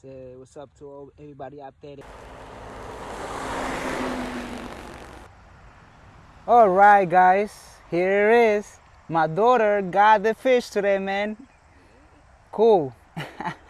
Say what's up to everybody out there. All right, guys, here it is. My daughter got the fish today, man. Cool.